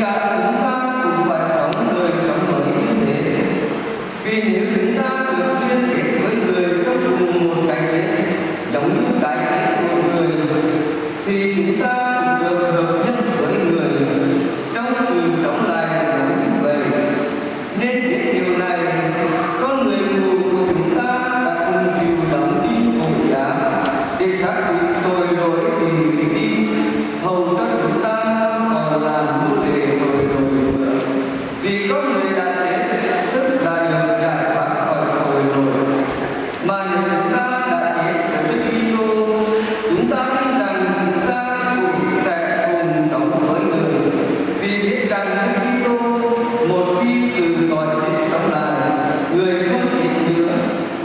cả chúng ta cũng phải sống đời sống mới như thế. Vì nếu chúng ta được liên kết với người trong cùng một cái thế giống như cái của người, thì chúng ta cũng được hợp nhất